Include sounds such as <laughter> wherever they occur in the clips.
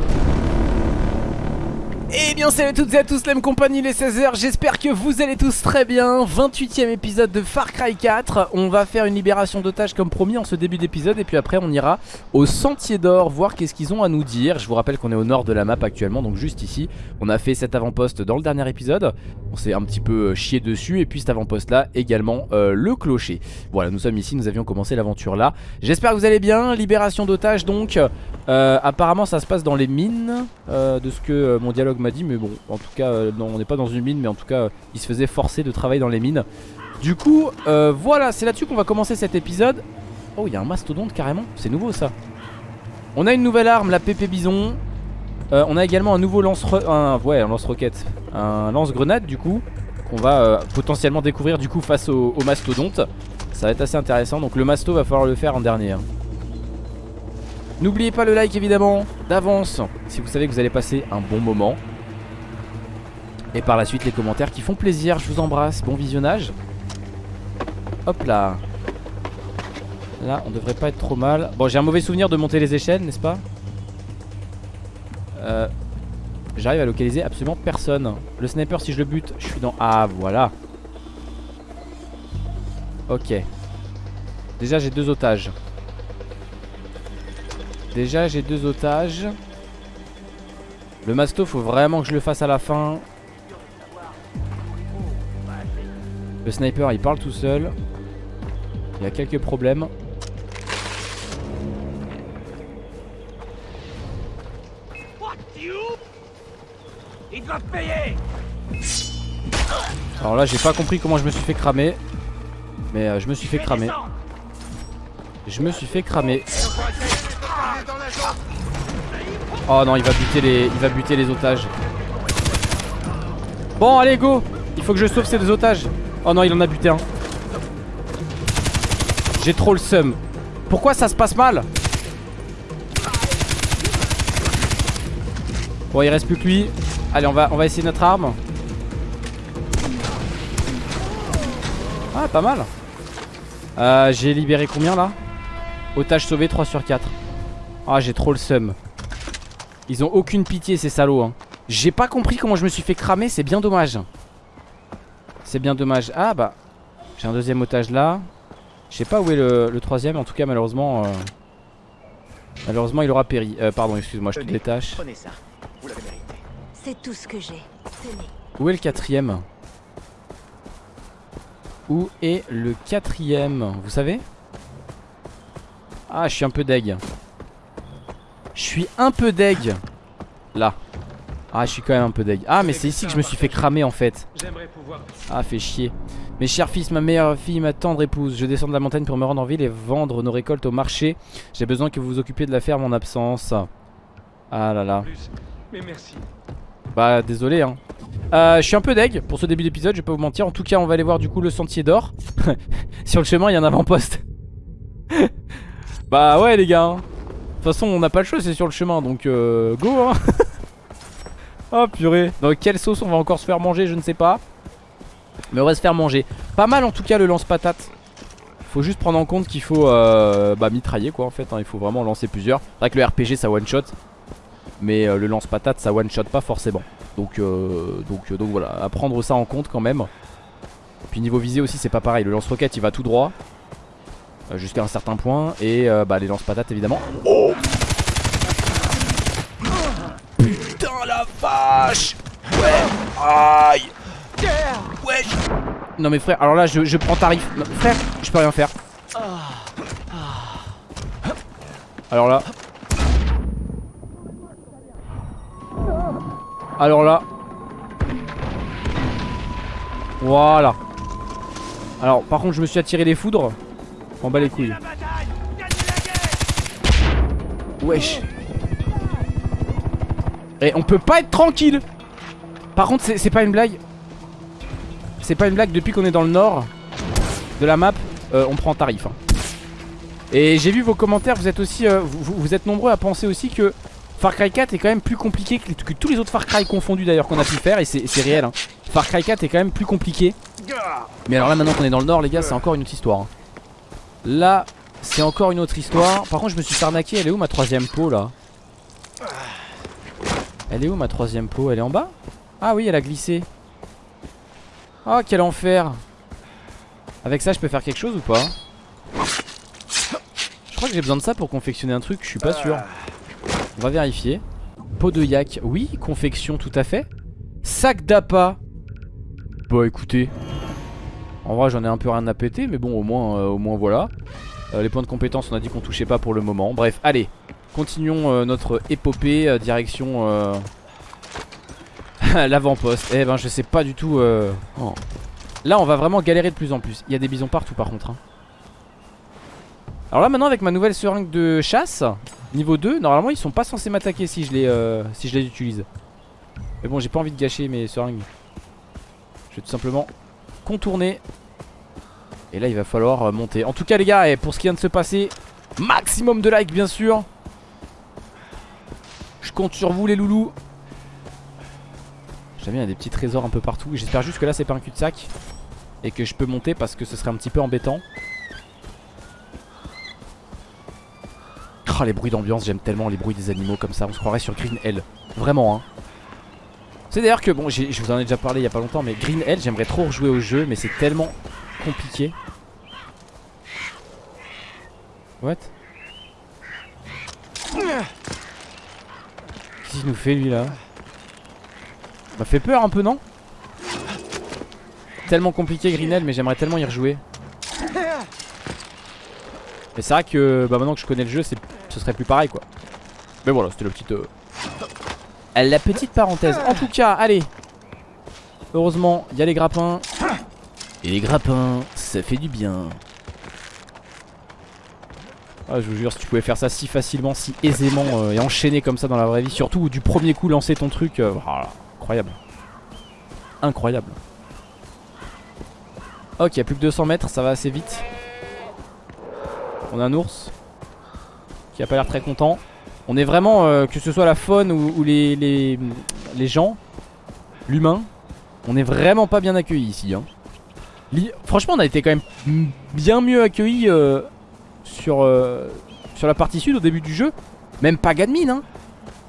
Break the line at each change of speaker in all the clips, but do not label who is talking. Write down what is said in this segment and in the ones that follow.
Thank you. Eh bien salut à toutes et à tous, la même compagnie les 16h, j'espère que vous allez tous très bien. 28ème épisode de Far Cry 4 On va faire une libération d'otages comme promis en ce début d'épisode Et puis après on ira au Sentier d'Or voir qu'est-ce qu'ils ont à nous dire. Je vous rappelle qu'on est au nord de la map actuellement, donc juste ici. On a fait cet avant-poste dans le dernier épisode. On s'est un petit peu euh, chié dessus Et puis cet avant-poste là également euh, le clocher. Voilà nous sommes ici, nous avions commencé l'aventure là. J'espère que vous allez bien, libération d'otages donc euh, Apparemment ça se passe dans les mines De ce que mon dialogue m'a dit mais bon en tout cas euh, non on n'est pas dans une mine mais en tout cas euh, il se faisait forcer de travailler dans les mines. Du coup euh, voilà c'est là-dessus qu'on va commencer cet épisode. Oh il y a un mastodonte carrément. C'est nouveau ça. On a une nouvelle arme la PP Bison. On a également un nouveau lance un ouais un lance roquette un lance grenade du coup qu'on va potentiellement découvrir du coup face au, au mastodonte. Ça va être assez intéressant. Donc le masto va falloir le faire en dernier hein. N'oubliez pas le like évidemment d'avance si vous savez que vous allez passer un bon moment. Et par la suite les commentaires qui font plaisir, je vous embrasse, bon visionnage. Hop là. Là on devrait pas être trop mal. Bon j'ai un mauvais souvenir de monter les échelles n'est-ce pas euh, J'arrive à localiser absolument personne. Le sniper si je le bute, je suis dans... Ah voilà. Ok. Déjà j'ai deux otages. Déjà j'ai deux otages Le masto faut vraiment que je le fasse à la fin Le sniper il parle tout seul. Il y a quelques problèmes. Alors là j'ai pas compris comment je me suis fait cramer. Mais euh, je me suis fait cramer. Je me suis fait cramer. Oh non il va buter les il va buter les otages. Bon allez go. Il faut que je sauve ces deux otages. Oh non il en a buté un. J'ai trop le seum. Pourquoi ça se passe mal Bon il reste plus que lui. Allez on va on va essayer notre arme. Ah pas mal. Euh, J'ai libéré combien là Otage sauvé 3 sur 4. Ah j'ai trop le seum. Ils ont aucune pitié ces salauds hein. J'ai pas compris comment je me suis fait cramer C'est bien dommage C'est bien dommage. Ah bah J'ai un deuxième otage là. Je sais pas où est le, le troisième. En tout cas malheureusement euh, Malheureusement il aura péri. Euh, Pardon excuse-moi je te détache.
C'est tout ce que j'ai.
Où est le quatrième? Où est le quatrième? Vous savez? Ah je suis un peu deg. Je suis un peu deg. Là Ah je suis quand même un peu deg. Ah mais c'est ici que je me suis fait cramer en fait. Ah fait chier. Mes chers fils, ma meilleure fille, ma tendre épouse Je descends de la montagne pour me rendre en ville et vendre nos récoltes au marché. J'ai besoin que vous vous occupiez de la ferme en absence. Ah là là.
Mais merci.
Bah désolé hein. Euh, Je suis un peu deg pour ce début d'épisode je vais pas vous mentir. En tout cas on va aller voir du coup le sentier d'or. <laughs> Sur le chemin il y a un avant-poste. <laughs> Bah ouais les gars hein. De toute façon on n'a pas le choix c'est sur le chemin donc euh, go hein <laughs> Oh purée. Dans quelle sauce on va encore se faire manger je ne sais pas. Mais on va se faire manger. Pas mal en tout cas le lance-patate faut juste prendre en compte qu'il faut euh, bah, mitrailler quoi en fait hein. Il faut vraiment lancer plusieurs. C'est vrai que le RPG ça one shot mais euh, le lance-patate ça one shot pas forcément. Donc, euh, donc, euh, donc voilà. À prendre ça en compte quand même. Puis niveau visée aussi c'est pas pareil. Le lance-roquette il va tout droit. Jusqu'à un certain point. Et bah les lance-patates évidemment. Oh Putain la vache Ouais. Aïe. Ouais. Non mais frère alors là je, je prends tarif. Non, Frère je peux rien faire. Alors là. Alors là. Voilà. Alors par contre je me suis attiré les foudres. En bas les couilles. Wesh Et on peut pas être tranquille. Par contre c'est pas une blague. C'est pas une blague. Depuis qu'on est dans le nord De la map euh, On prend tarif hein. Et j'ai vu vos commentaires. Vous êtes aussi euh, vous, êtes nombreux à penser aussi que Far Cry 4 est quand même plus compliqué que, tous les autres Far Cry confondus d'ailleurs qu'on a pu faire. Et c'est réel hein. Far Cry 4 est quand même plus compliqué. Mais alors là maintenant qu'on est dans le nord les gars c'est encore une autre histoire hein. Là c'est encore une autre histoire. Par contre je me suis fait arnaquer elle est où ma troisième peau là? Elle est où ma troisième peau? Elle est en bas? Ah oui elle a glissé. Oh quel enfer. Avec ça je peux faire quelque chose ou pas? Je crois que j'ai besoin de ça pour confectionner un truc Je suis pas sûr. On va vérifier. Peau de yak. Oui confection tout à fait. Sac d'appât. Bah écoutez. En vrai j'en ai un peu rien à péter Mais bon au moins, euh, au moins voilà. Euh, Les points de compétence on a dit qu'on touchait pas pour le moment. Bref allez Continuons euh, notre épopée euh, direction euh, <laughs> l'avant-poste. Eh ben je sais pas du tout. oh. Là on va vraiment galérer de plus en plus. Il y a des bisons partout par contre. hein. Alors là maintenant avec ma nouvelle seringue de chasse, niveau 2, normalement ils sont pas censés m'attaquer si je les si je les utilise. Mais bon j'ai pas envie de gâcher mes seringues. Je vais tout simplement contourner. Et là il va falloir monter. En tout cas les gars, eh, pour ce qui vient de se passer, maximum de likes bien sûr. Je compte sur vous les loulous. J'aime bien il y des petits trésors un peu partout. J'espère juste que là c'est pas un cul-de-sac Et que je peux monter parce que ce serait un petit peu embêtant. Oh les bruits d'ambiance j'aime tellement les bruits des animaux comme ça. On se croirait sur Green Hell Vraiment hein. C'est d'ailleurs que bon je vous en ai déjà parlé il y a pas longtemps Mais Green Hell j'aimerais trop rejouer au jeu Mais c'est tellement compliqué. What? Qu'est-ce qu'il nous fait lui là M'a fait peur un peu non Tellement compliqué Greenell mais j'aimerais tellement y rejouer. Mais c'est vrai que bah, maintenant que je connais le jeu ce serait plus pareil quoi. Mais voilà c'était la petite euh, La petite parenthèse. En tout cas allez. Heureusement il y a les grappins. Et les grappins ça fait du bien ah, je vous jure, si tu pouvais faire ça si facilement, si aisément euh, et enchaîner comme ça dans la vraie vie, surtout du premier coup lancer ton truc, euh, voilà, incroyable. Incroyable. Ok, il a plus que 200 mètres, ça va assez vite. On a un ours qui a pas l'air très content. On est vraiment, euh, que ce soit la faune ou, les, les, les gens, l'humain, on est vraiment pas bien accueillis ici. hein. Franchement, on a été quand même bien mieux accueillis. Euh, sur, la partie sud au début du jeu. Même Pagan mine, hein.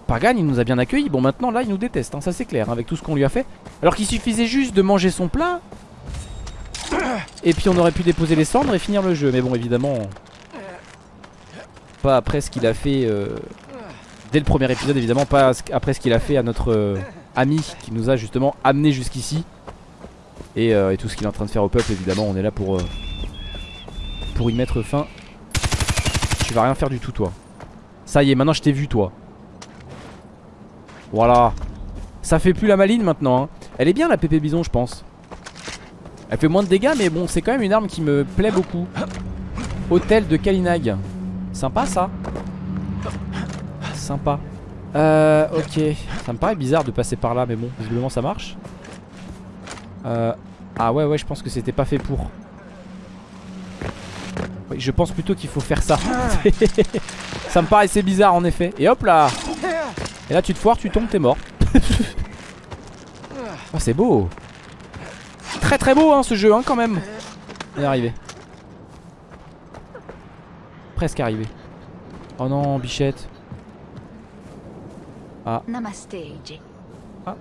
Pagan, il nous a bien accueillis. Bon, maintenant, là, il nous déteste, hein, ça c'est clair, hein, avec tout ce qu'on lui a fait. Alors qu'il suffisait juste de manger son plat. Et puis on aurait pu déposer les cendres et finir le jeu. Mais bon, évidemment, pas après ce qu'il a fait euh, dès le premier épisode, évidemment, pas après ce qu'il a fait à notre euh, ami qui nous a justement amené jusqu'ici. Et, et tout ce qu'il est en train de faire au peuple, évidemment, on est là pour, pour y mettre fin. Tu vas rien faire du tout toi. Ça y est maintenant je t'ai vu toi. Voilà. Ça fait plus la maline maintenant hein. Elle est bien la pépé bison je pense. Elle fait moins de dégâts mais bon c'est quand même une arme qui me plaît beaucoup. Hôtel de Kalinag. Sympa ça. Sympa. Euh ok. Ça me paraît bizarre de passer par là mais bon visiblement ça marche. Euh, Ah ouais ouais je pense que c'était pas fait pour oui, je pense plutôt qu'il faut faire ça. <laughs> ça me paraissait bizarre en effet. Et hop là Et là tu te foires, tu tombes, t'es mort. oh, <laughs> c'est beau Très très beau hein, ce jeu hein, quand même. On est arrivé. Presque arrivé. Oh non, bichette.
Namaste, AJ.
Ils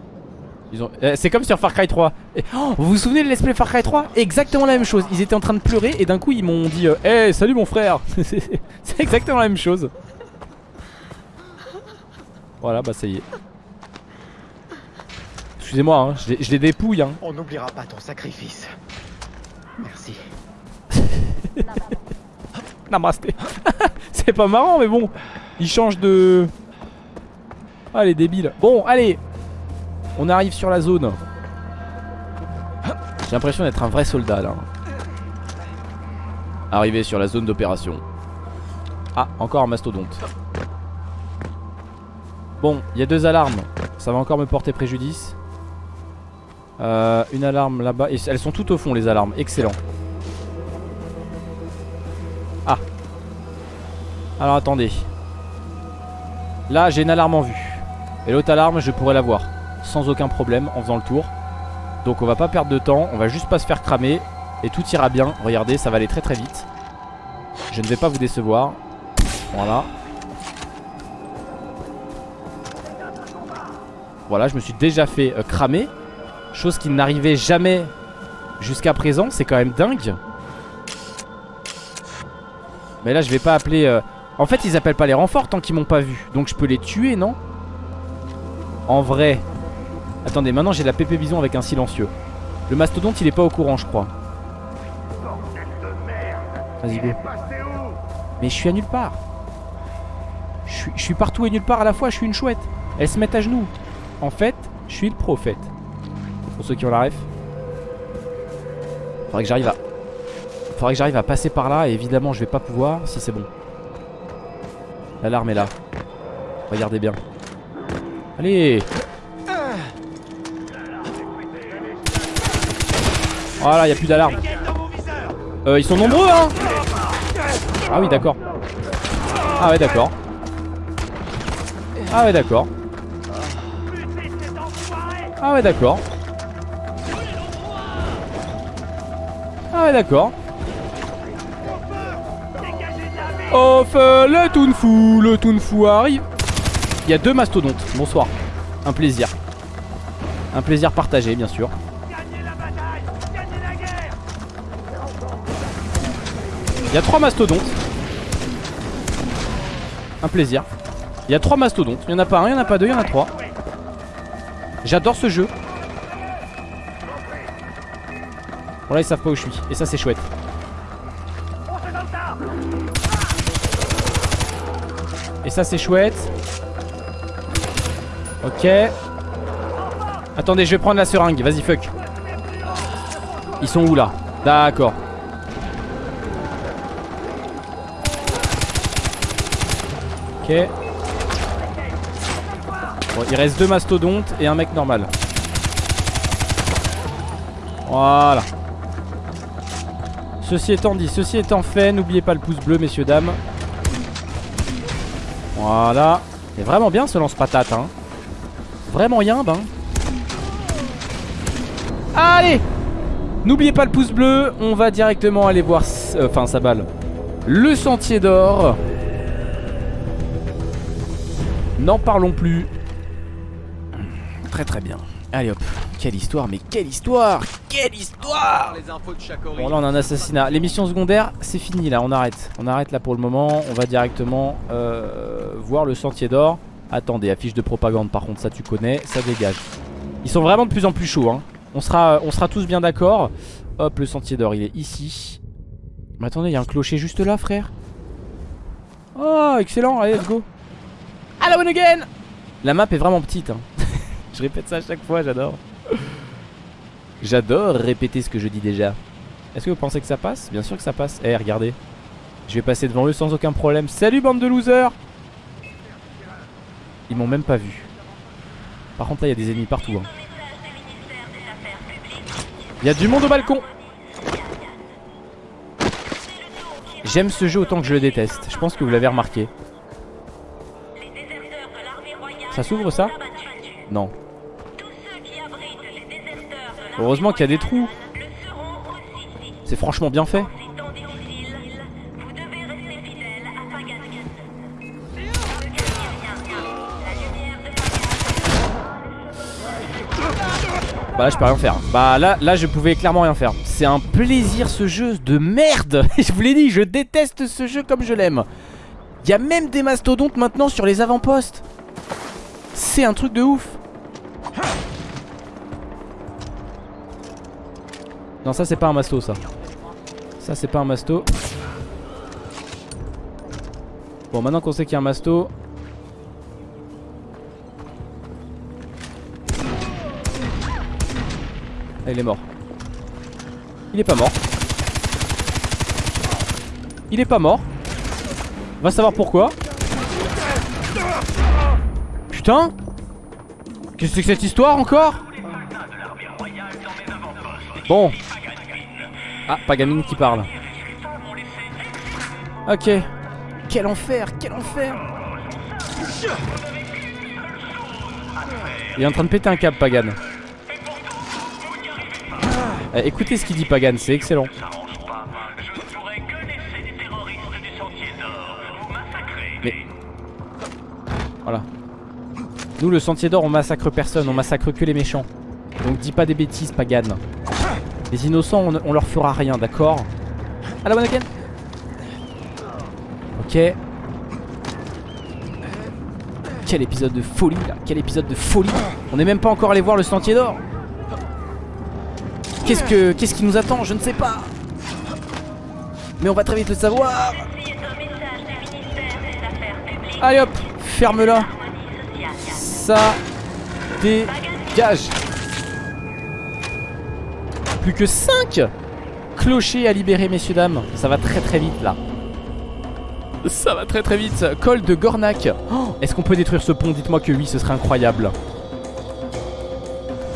ont... eh, C'est comme sur Far Cry 3 Et- oh, Vous vous souvenez de l'esprit Far Cry 3 Exactement la même chose. Ils étaient en train de pleurer et d'un coup ils m'ont dit Eh salut mon frère. <laughs> C'est exactement la même chose. Voilà bah ça y est. Excusez-moi hein, je les- je les dépouille hein.
On n'oubliera pas ton sacrifice. Merci. <laughs>
Namasté <laughs> C'est pas marrant mais bon Ils changent de... Ah les débiles. Bon allez On arrive sur la zone. J'ai l'impression d'être un vrai soldat là. Arrivé sur la zone d'opération. Ah encore un mastodonte. Bon il y a deux alarmes. Ça va encore me porter préjudice. Euh, Une alarme là-bas. Elles sont toutes au fond les alarmes. Excellent. Ah. Alors attendez. Là j'ai une alarme en vue. Et l'autre alarme je pourrais la voir. Sans aucun problème en faisant le tour. Donc on va pas perdre de temps. On va juste pas se faire cramer. Et tout ira bien. Regardez ça va aller très très vite. Je ne vais pas vous décevoir. Voilà. Voilà, je me suis déjà fait euh, cramer. Chose qui n'arrivait jamais jusqu'à présent. C'est quand même dingue. Mais là, je vais pas appeler... euh, En fait, ils appellent pas les renforts tant qu'ils m'ont pas vu. Donc je peux les tuer, non? En vrai. Attendez, maintenant j'ai la pépé bison avec un silencieux. Le mastodonte, il est pas au courant, je crois. Vas-y, go. Mais je suis à nulle part. Je suis, partout et nulle part à la fois, je suis une chouette. Elles se mettent à genoux. En fait, je suis le prophète. Pour ceux qui ont la ref. Faudrait que j'arrive à... Faudrait que j'arrive à passer par là et évidemment je vais pas pouvoir si c'est bon. L'alarme est là. Regardez bien. Allez Voilà, y a plus d'alarme. Euh, ils sont nombreux, hein Ah oui, d'accord. Ah ouais, d'accord. Ah ouais, d'accord. Ah ouais, d'accord. Ah ouais, d'accord. Off, euh, le Toonfou, le Toonfou arrive. Il y a deux mastodontes. Bonsoir. Un plaisir. Un plaisir partagé, bien sûr. Il y a trois mastodontes. Un plaisir. Il y a trois mastodontes. Il y en a pas un, il y en a pas deux, il y en a trois. J'adore ce jeu. Bon là ils savent pas où je suis. Et ça c'est chouette. Et ça c'est chouette. Ok. Attendez, je vais prendre la seringue. Vas-y, fuck. Ils sont où là? D'accord. Il reste deux mastodontes et un mec normal. Voilà. Ceci étant dit, ceci étant fait, n'oubliez pas le pouce bleu, messieurs, dames. Voilà. C'est vraiment bien ce lance-patate, hein. Vraiment yimbe, hein. Allez N'oubliez pas le pouce bleu, on va directement aller voir, euh, enfin sa balle, le sentier d'or. N'en parlons plus. Très très bien. Allez hop, quelle histoire, mais quelle histoire Quelle histoire Bon là on a un assassinat. Les missions secondaires, c'est fini là, on arrête. On arrête là pour le moment, on va directement euh, voir le sentier d'or. Attendez, affiche de propagande par contre, ça tu connais, ça dégage. Ils sont vraiment de plus en plus chauds, hein. On sera, on sera tous bien d'accord. Hop, le sentier d'or, il est ici. Mais attendez, il y a un clocher juste là, frère. Oh, excellent, allez, let's go. Hello again La map est vraiment petite, hein. <laughs> Je répète ça à chaque fois, j'adore. J'adore répéter ce que je dis déjà. Est-ce que vous pensez que ça passe? Bien sûr que ça passe. Eh, regardez. Je vais passer devant eux sans aucun problème. Salut, bande de losers Ils m'ont même pas vu. Par contre, là, il y a des ennemis partout. hein. Il y a du monde au balcon J'aime ce jeu autant que je le déteste. Je pense que vous l'avez remarqué. Ça s'ouvre ça Non. Heureusement qu'il y a des trous. C'est franchement bien fait. Bah là je peux rien faire Bah là, là je pouvais clairement rien faire C'est un plaisir ce jeu de merde <laughs> Je vous l'ai dit je déteste ce jeu comme je l'aime Il y a même des mastodontes maintenant sur les avant-postes C'est un truc de ouf Non ça c'est pas un masto ça Ça c'est pas un masto Bon maintenant qu'on sait qu'il y a un masto Ah, il est mort. Il est pas mort. Il est pas mort. Va savoir pourquoi. Qu'est-ce que c'est cette histoire encore Bon. Ah, Pagamine qui parle. Ok. Quel enfer, quel enfer Il est en train de péter un câble, Pagan. Eh, écoutez ce qu'il dit Pagan, c'est excellent. Nous, le sentier d'or, on massacre personne, on massacre que les méchants. Donc dis pas des bêtises, Pagan. Les innocents, on, leur fera rien, d'accord À la bonne Ok. Quel épisode de folie là. Quel épisode de folie. On n'est même pas encore allé voir le sentier d'or. Qu'est-ce que qu'est-ce qui nous attend Je ne sais pas. Mais on va très vite le savoir. Allez hop Ferme-la Ça dégage Plus que 5 clochers à libérer messieurs dames Ça va très très vite là ça va très très vite. Col de Gornak. Oh, Est-ce qu'on peut détruire ce pont? Dites-moi que oui, ce serait incroyable.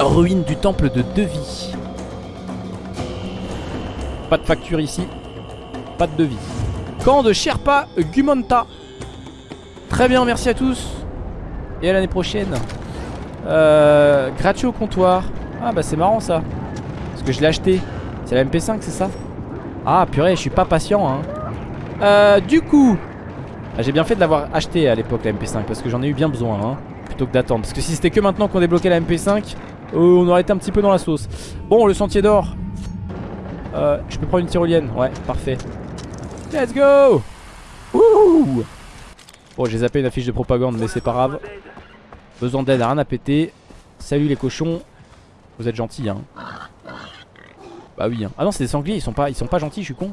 Ruine du temple de Devis. Pas de facture ici. Pas de devis. Camp de Sherpa Gumonta. Très bien, merci à tous. Et à l'année prochaine. Euh, gratuit au comptoir. Ah bah c'est marrant ça. Parce que je l'ai acheté. C'est la MP5, c'est ça? Ah purée, je suis pas patient hein. Euh, du coup ah, J'ai bien fait de l'avoir acheté à l'époque la MP5 Parce que j'en ai eu bien besoin hein, Plutôt que d'attendre Parce que si c'était que maintenant qu'on débloquait la MP5 euh, On aurait été un petit peu dans la sauce Bon le sentier d'or euh, Je peux prendre une tyrolienne? Ouais parfait Let's go Ouh Bon j'ai zappé une affiche de propagande Mais c'est pas grave Besoin d'aide, rien à péter. Salut les cochons. Vous êtes gentils hein. Bah oui hein. Ah non c'est des sangliers ils sont pas, ils sont pas gentils je suis con.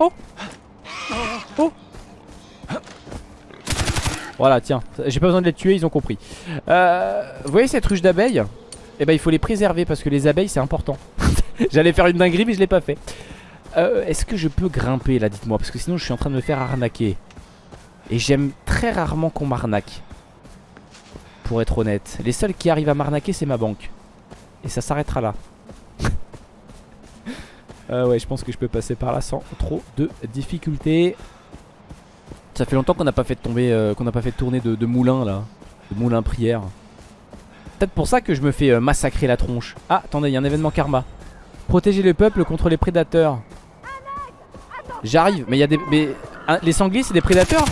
Oh. Oh. Voilà tiens. J'ai pas besoin de les tuer ils ont compris. Euh, Vous voyez cette ruche d'abeilles? Eh ben il faut les préserver parce que les abeilles c'est important. <laughs> J'allais faire une dinguerie mais je l'ai pas fait. Euh, Est-ce que je peux grimper là dites-moi? Parce que sinon je suis en train de me faire arnaquer. Et j'aime très rarement qu'on m'arnaque Pour être honnête Les seuls qui arrivent à m'arnaquer c'est ma banque Et ça s'arrêtera là <laughs> euh, ouais, je pense que je peux passer par là sans trop de difficultés. Ça fait longtemps qu'on n'a pas fait tomber, euh, qu'on n'a pas fait tourner de, de, moulin là, de moulin prière. Peut-être pour ça que je me fais euh, massacrer la tronche. Ah, attendez, il y a un événement karma. Protéger le peuple contre les prédateurs. J'arrive, mais il y a des, mais hein, les sangliers c'est des prédateurs?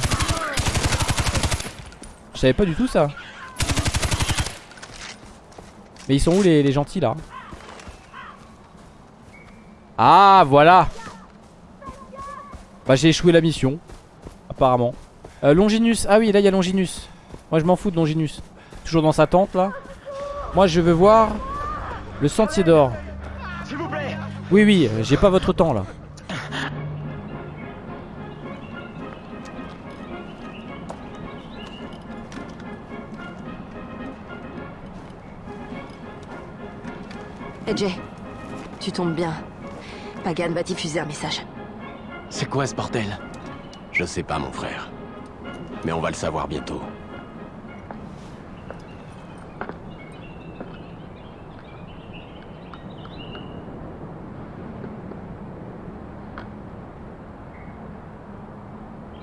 Je savais pas du tout ça. Mais ils sont où les, les gentils là ah voilà Bah j'ai échoué la mission Apparemment. Euh, Longinus, ah oui là il y a Longinus. Moi je m'en fous de Longinus. Toujours dans sa tente là. Moi je veux voir Le sentier d'or. Oui oui euh, j'ai pas votre temps là
Jay, tu tombes bien. Pagan va diffuser un message.
C'est quoi ce bordel? Je sais pas, mon frère. Mais on va le savoir bientôt.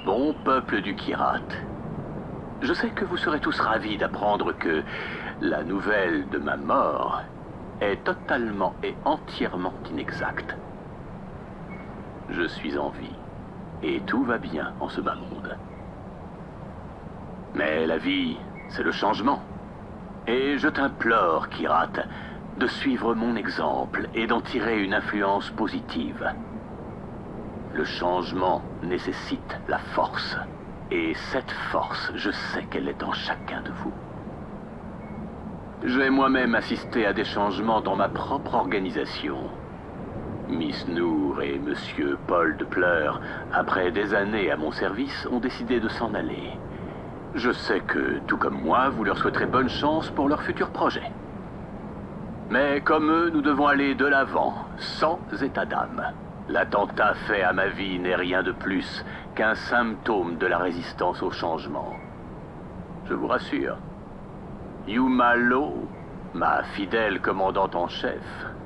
Bon peuple du Kirat. Je sais que vous serez tous ravis d'apprendre que la nouvelle de ma mort est totalement et entièrement inexacte. Je suis en vie, et tout va bien en ce bas monde. Mais la vie, c'est le changement. Et je t'implore, Kirat, de suivre mon exemple et d'en tirer une influence positive. Le changement nécessite la force. Et cette force, je sais qu'elle est en chacun de vous. J'ai moi-même assisté à des changements dans ma propre organisation. Miss Noor et Monsieur Paul de Pleur, après des années à mon service, ont décidé de s'en aller. Je sais que, tout comme moi, vous leur souhaiterez bonne chance pour leur futur projet. Mais comme eux, nous devons aller de l'avant, sans état d'âme. L'attentat fait à ma vie n'est rien de plus qu'un symptôme de la résistance au changement. Je vous rassure. Yuma Lo, ma fidèle commandante en chef,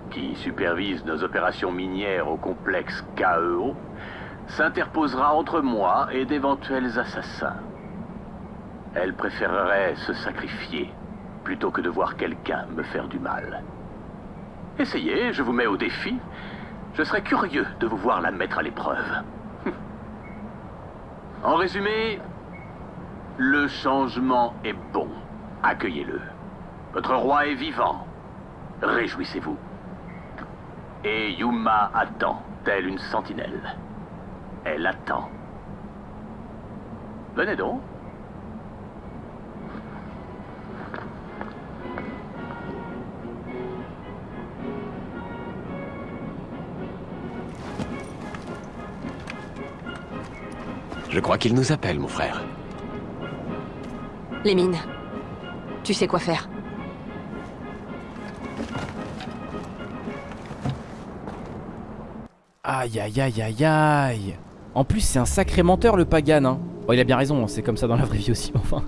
qui supervise nos opérations minières au complexe KEO, s'interposera entre moi et d'éventuels assassins. Elle préférerait se sacrifier plutôt que de voir quelqu'un me faire du mal. Essayez, je vous mets au défi. Je serais curieux de vous voir la mettre à l'épreuve. <laughs> En résumé,
Le changement est bon. Accueillez-le. Votre roi est vivant. Réjouissez-vous. Et Yuma attend, telle une sentinelle. Elle attend. Venez donc.
Je crois qu'il nous appelle, mon frère.
Les mines. Tu sais quoi faire.
Aïe aïe aïe aïe aïe. En plus c'est un sacré menteur le Pagan hein. Il a bien raison, c'est comme ça dans la vraie vie aussi <laughs> enfin.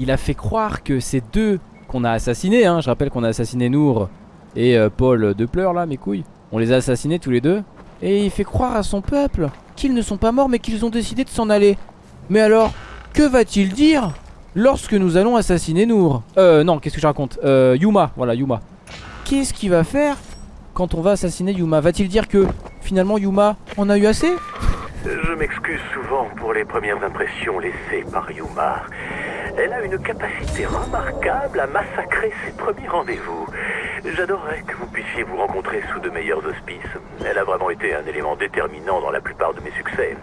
Il a fait croire que ces deux qu'on a assassinés hein, Je rappelle qu'on a assassiné Nour et euh, Paul de pleurs là mes couilles. On les a assassinés tous les deux. Et il fait croire à son peuple qu'ils ne sont pas morts mais qu'ils ont décidé de s'en aller. Mais alors que va-t-il dire? Lorsque nous allons assassiner Nour. Euh non qu'est-ce que je raconte euh, Yuma voilà Yuma. Qu'est-ce qu'il va faire quand on va assassiner Yuma Va-t-il dire que finalement Yuma en a eu assez?
Je m'excuse souvent pour les premières impressions laissées par Yuma. Elle a une capacité remarquable à massacrer ses premiers rendez-vous. J'adorerais que vous puissiez vous rencontrer sous de meilleurs auspices. Elle a vraiment été un élément déterminant dans la plupart de mes succès.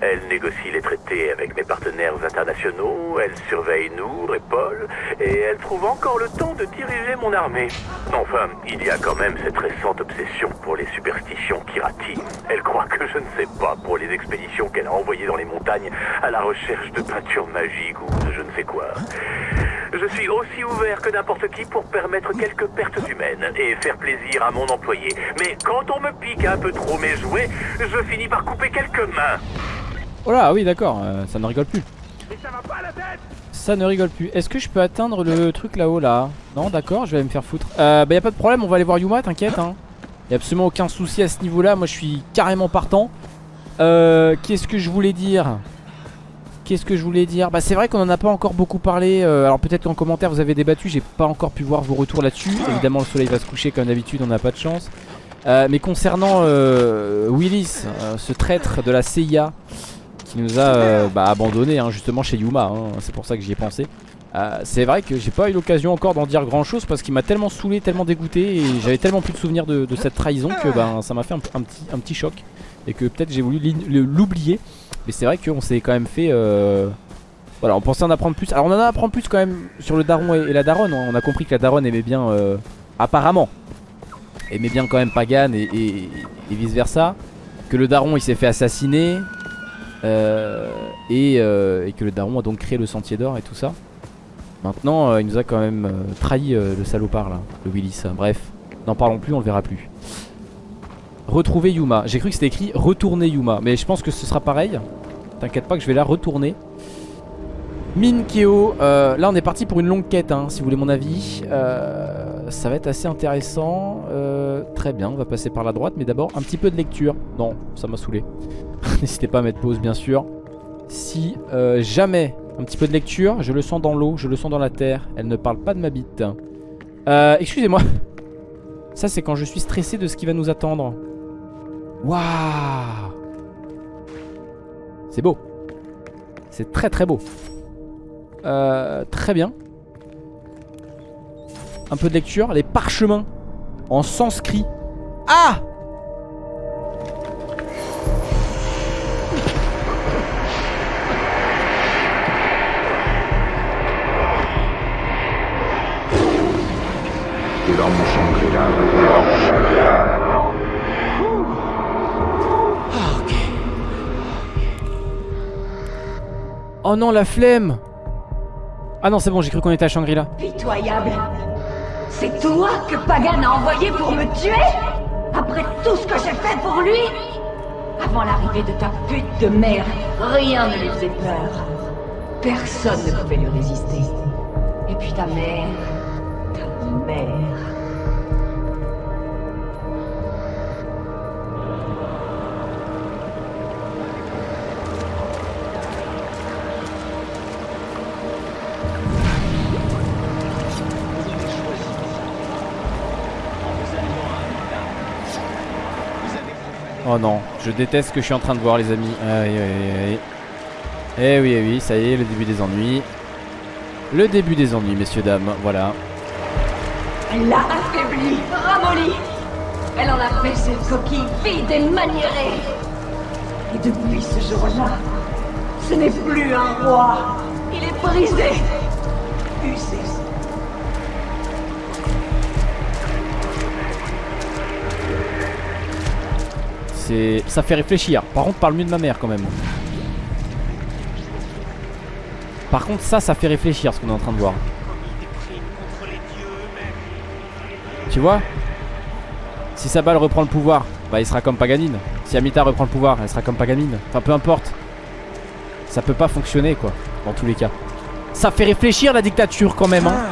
Elle négocie les traités avec mes partenaires internationaux, elle surveille Nour et Paul, et elle trouve encore le temps de diriger mon armée. Enfin, il y a quand même cette récente obsession pour les superstitions Kirati. Elle croit que je ne sais pas pour les expéditions qu'elle a envoyées dans les montagnes à la recherche de peintures magiques ou de je ne sais quoi. Je suis aussi ouvert que n'importe qui pour permettre quelques pertes humaines et faire plaisir à mon employé. Mais quand on me pique un peu trop mes jouets, je finis par couper quelques mains.
Oh là oui d'accord euh, ça ne rigole plus. Ça ne rigole plus. Est-ce que je peux atteindre le truc là-haut là? Non d'accord je vais me faire foutre. Euh, Bah y a pas de problème on va aller voir Yuma t'inquiète hein. Y a absolument aucun souci à ce niveau là Moi je suis carrément partant. Euh, Qu'est-ce que je voulais dire? Qu'est-ce que je voulais dire Bah c'est vrai qu'on en a pas encore beaucoup parlé euh, Alors peut-être qu'en commentaire vous avez débattu J'ai pas encore pu voir vos retours là-dessus. Évidemment le soleil va se coucher comme d'habitude On n'a pas de chance. Euh, Mais concernant euh, Willis Ce traître de la CIA Qui nous a bah, abandonné hein, justement chez Yuma hein, C'est pour ça que j'y ai pensé. C'est vrai que j'ai pas eu l'occasion encore d'en dire grand chose Parce qu'il m'a tellement saoulé, tellement dégoûté Et j'avais tellement plus de souvenirs de, cette trahison Que ben, ça m'a fait un, petit, choc Et que peut-être j'ai voulu l'oublier mais c'est vrai qu'on s'est quand même fait euh, Voilà on pensait en apprendre plus. Alors on en a plus quand même sur le daron et, la daronne hein. On a compris que la daronne aimait bien euh, Apparemment Aimait bien quand même Pagan et, vice versa Que le daron il s'est fait assassiner euh, et, euh, et que le daron a donc créé le sentier d'or et tout ça. Maintenant euh, il nous a quand même trahi le salopard là Le Willis. Bref n'en parlons plus on le verra plus Retrouver Yuma. J'ai cru que c'était écrit retourner Yuma. Mais je pense que ce sera pareil. T'inquiète pas que je vais la retourner. Minkeo. Euh, là, on est parti pour une longue quête, hein, si vous voulez mon avis. Euh, ça va être assez intéressant. Euh, très bien, on va passer par la droite. Mais d'abord, un petit peu de lecture. Non, ça m'a saoulé. <laughs> N'hésitez pas à mettre pause, bien sûr. Si jamais un petit peu de lecture, je le sens dans l'eau, je le sens dans la terre. Elle ne parle pas de ma bite. Excusez-moi. Ça, c'est quand je suis stressé de ce qui va nous attendre. Waouh C'est beau. C'est très très beau. Euh, très bien. Un peu de lecture. Les parchemins en sanskrit. Ah Oh non, la flemme Ah non, c'est bon, j'ai cru qu'on était à Shangri-La.
Pitoyable C'est toi que Pagan a envoyé pour me tuer? Après tout ce que j'ai fait pour lui? Avant l'arrivée de ta pute de mère, rien ne lui faisait peur. Personne ne pouvait lui résister. Et puis ta mère...
Oh non, je déteste ce que je suis en train de voir les amis. Aïe aïe aïe. Eh oui, eh oui, ça y est, le début des ennuis. Le début des ennuis, messieurs, dames, voilà.
Elle l'a affaibli, ramolli. Elle en a fait cette coquille vide et maniérée. Et depuis ce jour-là, ce n'est plus un roi. Il est brisé,
Ça fait réfléchir. Par contre, parle mieux de ma mère quand même. Par contre, ça, ça fait réfléchir ce qu'on est en train de voir. Tu vois? Si Sabal reprend le pouvoir, bah il sera comme Paganine. Si Amita reprend le pouvoir, elle sera comme Paganine. Enfin, peu importe. Ça peut pas fonctionner, quoi. Dans tous les cas. Ça fait réfléchir la dictature quand même, hein.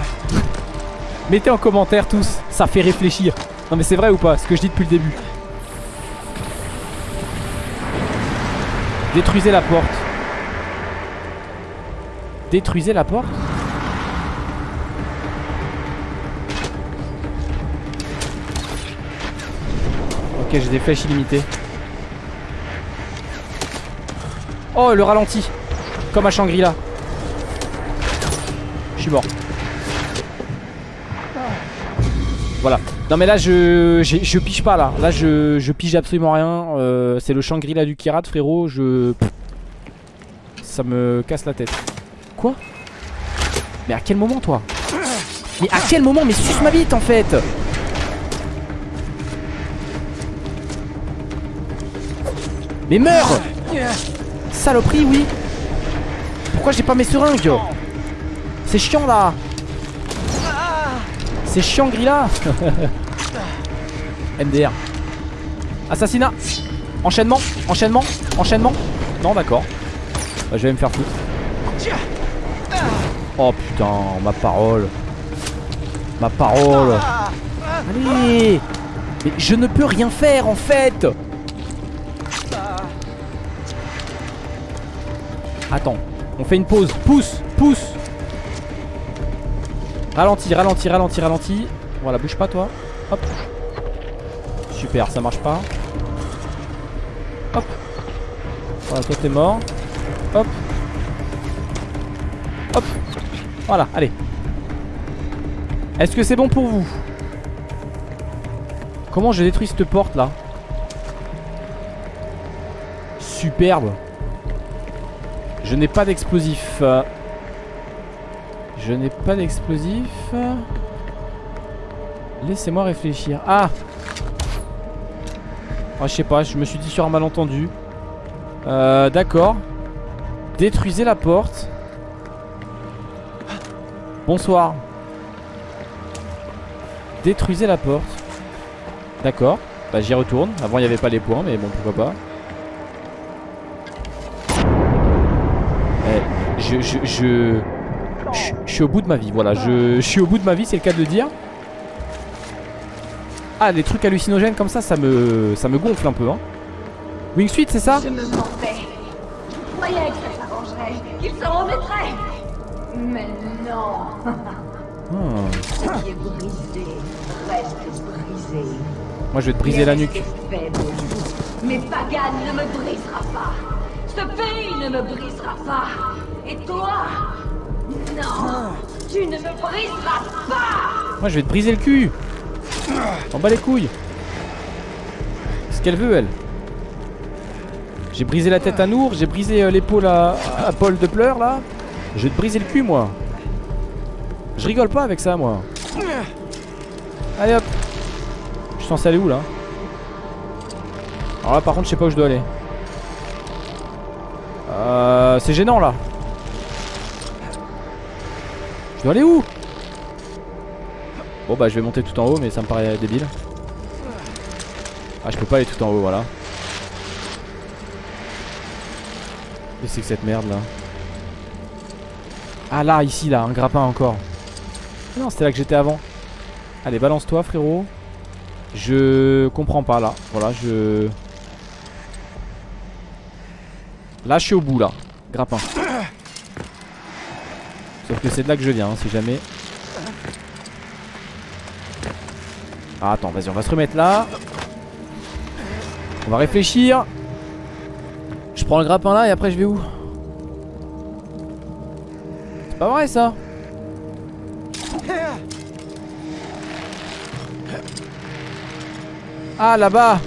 Mettez en commentaire tous. Ça fait réfléchir. Non mais c'est vrai ou pas Ce que je dis depuis le début. Détruisez la porte. Détruisez la porte Ok, j'ai des flèches illimitées. Oh, le ralenti. Comme à Shangri-La. Je suis mort. Voilà. Non mais là je je pige pas là. Là je, je pige absolument rien. Euh, c'est le Shangri-La du Kirat frérot. Je ça me casse la tête. Quoi? Mais à quel moment toi? Mais à quel moment? Mais suce ma bite en fait Mais meurs Saloperie oui Pourquoi j'ai pas mes seringues? C'est chiant là C'est chiant Grilla. <laughs> MDR Assassinat. Enchaînement Enchaînement Enchaînement. Non d'accord. Bah, Je vais me faire foutre. Oh putain ma parole. Ma parole. Allez. Mais je ne peux rien faire en fait. Attends On fait une pause. Pousse Pousse Ralenti, ralenti, ralenti, ralenti. Voilà bouge pas toi. Hop. Super ça marche pas. Hop. Voilà toi t'es mort. Hop. Hop. Voilà allez. Est-ce que c'est bon pour vous? Comment je détruis cette porte là? Superbe. Je n'ai pas d'explosif euh, Je n'ai pas d'explosif. Laissez-moi réfléchir. Ah Ah je sais pas je me suis dit sur un malentendu. Euh, D'accord. Détruisez la porte. Bonsoir. Détruisez la porte. D'accord. Bah j'y retourne. Avant il n'y avait pas les points mais bon pourquoi pas. Eh, je, je, je, je, je suis au bout de ma vie Voilà je, je suis au bout de ma vie c'est le cas de le dire Ah les trucs hallucinogènes comme ça ça me, ça me gonfle un peu hein Wingsuit c'est ça
Je me mentais. Je croyais que ça s'arrangerait, qu'il s'en remettrait. Mais non.
Hmm.
Ce qui est brisé reste brisé.
Moi je vais te briser la nuque.
Mais Pagan ne me brisera pas. Ce pays ne me brisera pas. Et toi Non Tu ne me briseras pas.
Moi je vais te briser le cul. En bas les couilles. Ce qu'elle veut elle J'ai brisé la tête à Nour J'ai brisé euh, l'épaule à, Paul de pleurs là. Je vais te briser le cul moi. Je rigole pas avec ça moi. Allez hop. Je suis censé aller où là Alors là par contre je sais pas où je dois aller. Euh, C'est gênant là Je dois aller où? Bon bah je vais monter tout en haut mais ça me paraît débile. Ah je peux pas aller tout en haut voilà. Qu'est-ce que c'est que cette merde là? Ah là ici là un grappin encore. Non c'était là que j'étais avant. Allez balance toi frérot. Je comprends pas là. Voilà je Là je suis au bout là. Grappin Sauf que c'est de là que je viens hein, si jamais. Ah, attends, vas-y, on va se remettre là. On va réfléchir. Je prends le grappin là et après je vais où? Pas vrai ça. Ah là-bas.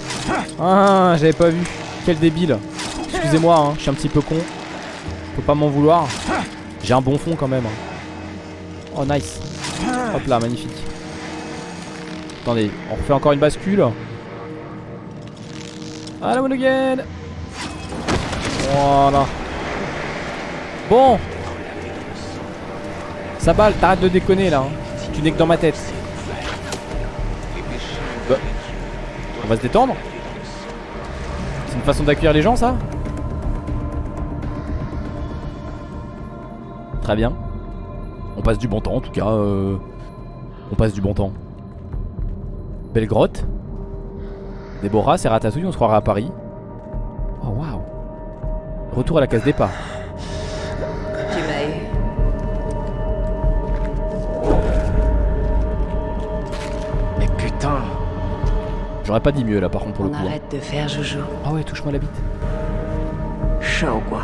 Ah j'avais pas vu. Quel débile. Excusez-moi hein, je suis un petit peu con. Faut pas m'en vouloir J'ai un bon fond quand même hein. Oh nice. Hop là magnifique. Attendez on refait encore une bascule. Ah la again Voilà. Bon. Ça balle t'arrêtes de déconner là hein. Tu n'es que dans ma tête. Bah, On va se détendre. C'est une façon d'accueillir les gens ça? Très bien On passe du bon temps en tout cas euh, On passe du bon temps Belle grotte Déborah, c'est Ratatouille, on se croirait à Paris Oh waouh Retour à la case départ.
Mais putain
J'aurais pas dit mieux là par contre pour le coup hein.
arrête de faire joujou.
Ah ouais touche-moi la bite
Show quoi.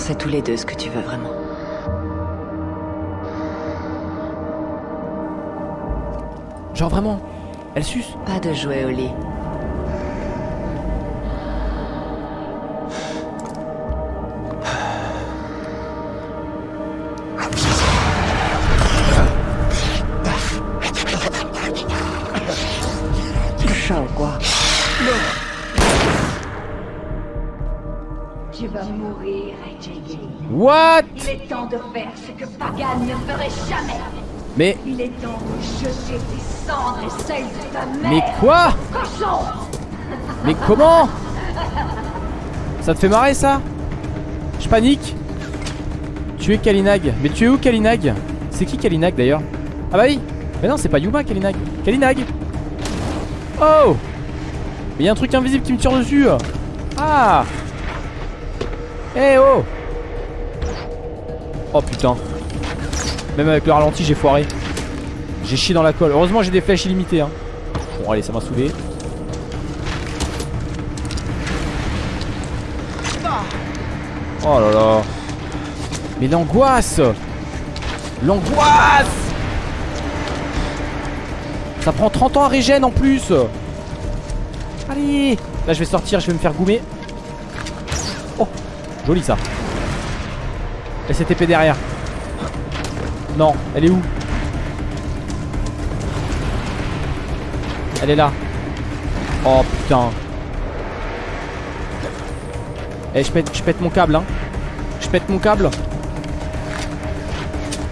Sait tous les deux ce que tu veux vraiment.
Genre vraiment Elle suce
Pas de jouer au lit.
What?
Il est temps de faire ce que Pagan ne ferait jamais.
Mais
Il est temps de jeter tes cendres et celles de ta mère.
Mais quoi?
Cochon!
Mais comment? Ça te fait marrer ça? Je panique. Tu es Kalinag. Mais tu es où Kalinag? C'est qui Kalinag d'ailleurs? Ah bah oui. Mais non c'est pas Yuma Kalinag. Kalinag. Oh! Mais y'a un truc invisible qui me tire dessus. Ah Eh oh. Oh putain. Même avec le ralenti j'ai foiré. J'ai chié dans la colle. Heureusement j'ai des flèches illimitées hein. Bon allez ça m'a saoulé. Oh là là. Mais l'angoisse. L'angoisse. Ça prend 30 ans à régène en plus. Allez. Là je vais sortir, je vais me faire goumer Joli ça. Épée derrière. Non, elle est où? Elle est là. Oh putain. Eh je pète, je pète mon câble hein. Je pète mon câble.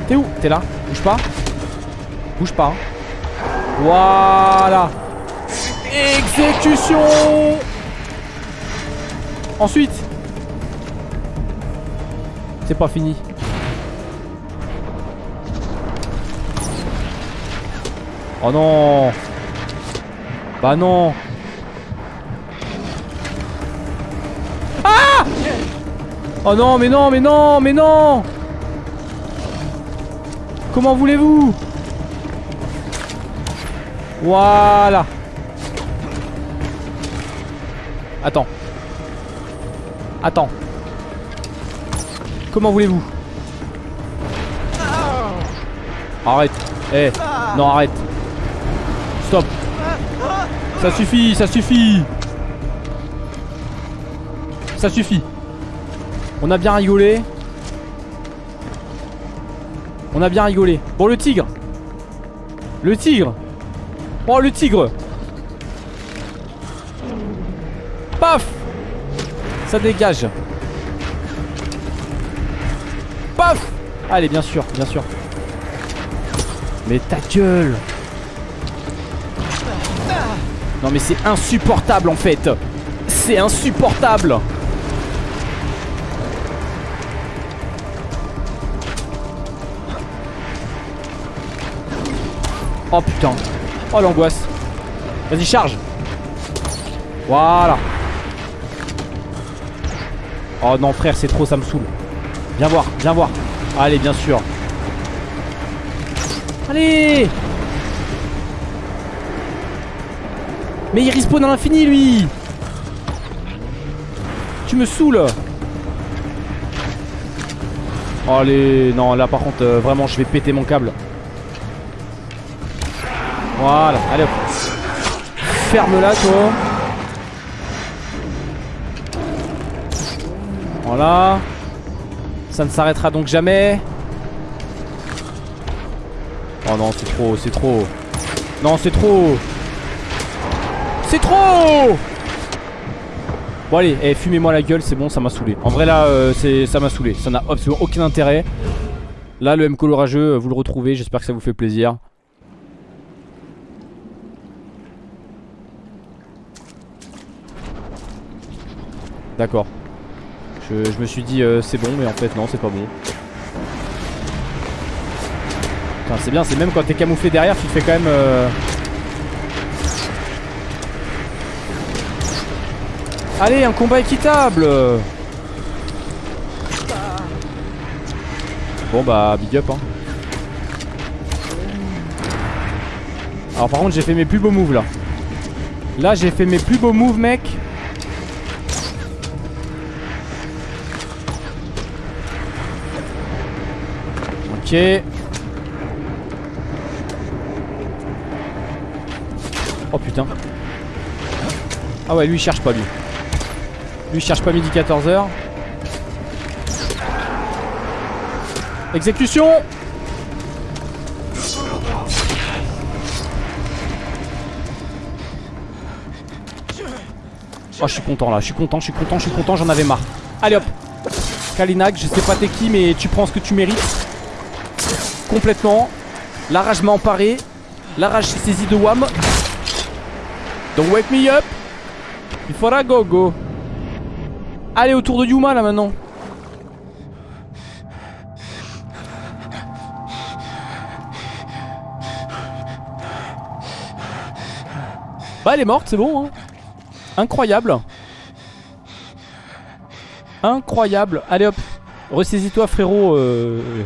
T'es où? T'es là? Bouge pas. Bouge pas hein. Voilà. Exécution! Ensuite C'est pas fini. Oh non. Bah non. Ah Oh non mais non mais non mais non. Comment voulez-vous? Voilà. Attends. Attends Comment voulez-vous Arrête. Eh Non arrête. Stop. Ça suffit Ça suffit. Ça suffit. On a bien rigolé. On a bien rigolé. Bon le tigre. Le tigre. Oh le tigre. Paf. Ça dégage Allez bien sûr, bien sûr. Mais ta gueule. Non mais c'est insupportable en fait. C'est insupportable. Oh putain. Oh l'angoisse. Vas-y charge. Voilà. Oh non frère c'est trop ça me saoule Viens voir, viens voir. Allez bien sûr. Allez. Mais il respawn à l'infini lui. Tu me saoules. Allez, non là par contre euh, vraiment je vais péter mon câble. Voilà, allez hop. Ferme-la toi. Voilà Ça ne s'arrêtera donc jamais Oh non c'est trop, c'est trop Non c'est trop C'est trop Bon allez, eh, fumez-moi la gueule, c'est bon, ça m'a saoulé. En vrai là, euh, ça m'a saoulé. Ça n'a absolument aucun intérêt. Là, le M colorageux, euh, vous le retrouvez, j'espère que ça vous fait plaisir. D'accord. Je, me suis dit euh, c'est bon, mais en fait non, c'est pas bon. Putain, c'est bien, c'est même quand t'es camouflé derrière, tu te fais quand même... euh, Allez, un combat équitable Bon bah, big up hein. Alors par contre j'ai fait mes plus beaux moves là Là j'ai fait mes plus beaux moves mec Oh putain. Ah ouais lui il cherche pas lui. Lui il cherche pas midi 14h Exécution! Oh je suis content là, je suis content, je suis content, je suis content, j'en avais marre. Allez hop. Kalinak, je sais pas t'es qui mais tu prends ce que tu mérites Complètement. La rage m'a emparé La rage s'est saisie de Wham. Don't wake me up. Il faudra go go. Allez autour de Yuma là maintenant. Bah elle est morte c'est bon hein. Incroyable. Incroyable. Allez hop. Ressaisis-toi frérot euh,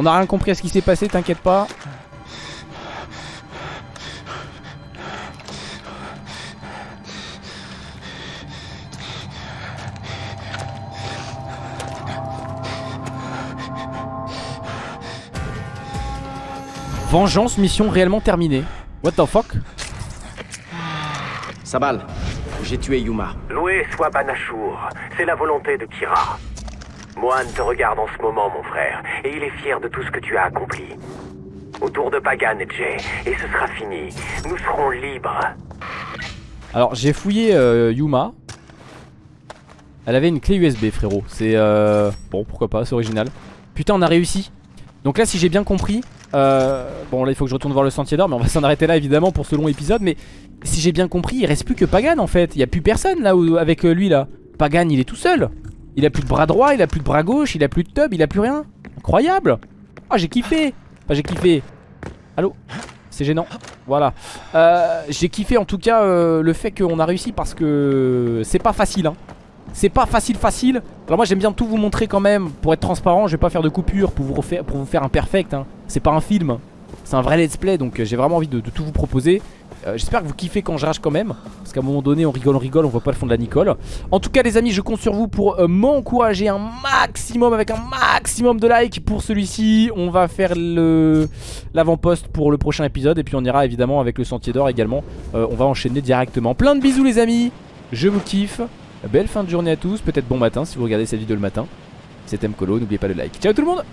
On a rien compris à ce qui s'est passé t'inquiète pas Vengeance mission réellement terminée What the fuck?
Sabal, j'ai tué Yuma.
Loué soit Banachour, c'est la volonté de Kira. Moine te regarde en ce moment, mon frère, et il est fier de tout ce que tu as accompli. Autour de Pagan et Jay, et ce sera fini. Nous serons libres.
Alors j'ai fouillé euh, Yuma. Elle avait une clé USB frérot. C'est euh... Bon pourquoi pas c'est original. Putain on a réussi. Donc là si j'ai bien compris euh... Bon là il faut que je retourne voir le sentier d'or Mais on va s'en arrêter là évidemment pour ce long épisode. Mais si j'ai bien compris il reste plus que Pagan en fait. Il y a plus personne là où, avec euh, lui là. Pagan il est tout seul Il a plus de bras droit, il a plus de bras gauche, il a plus de tub, il a plus rien Incroyable Ah j'ai kiffé Enfin j'ai kiffé Allô? C'est gênant. Voilà. Euh, J'ai kiffé en tout cas euh, le fait qu'on a réussi parce que c'est pas facile. Hein. C'est pas facile facile. Alors moi j'aime bien tout vous montrer quand même. Pour être transparent, je vais pas faire de coupure pour vous, faire un perfect. Hein. C'est pas un film. C'est un vrai let's play donc euh, j'ai vraiment envie de tout vous proposer. Euh, J'espère que vous kiffez quand je rage quand même. Parce qu'à un moment donné on rigole, on rigole, on voit pas le fond de la Nicole. En tout cas les amis je compte sur vous pour euh, m'encourager un maximum avec un maximum de likes pour celui-ci. On va faire le l'avant-poste pour le prochain épisode. Et puis on ira évidemment avec le sentier d'or également. Euh, on va enchaîner directement. Plein de bisous les amis. Je vous kiffe. Belle fin de journée à tous. Peut-être bon matin si vous regardez cette vidéo le matin. C'était Mkolo, n'oubliez pas le like. Ciao tout le monde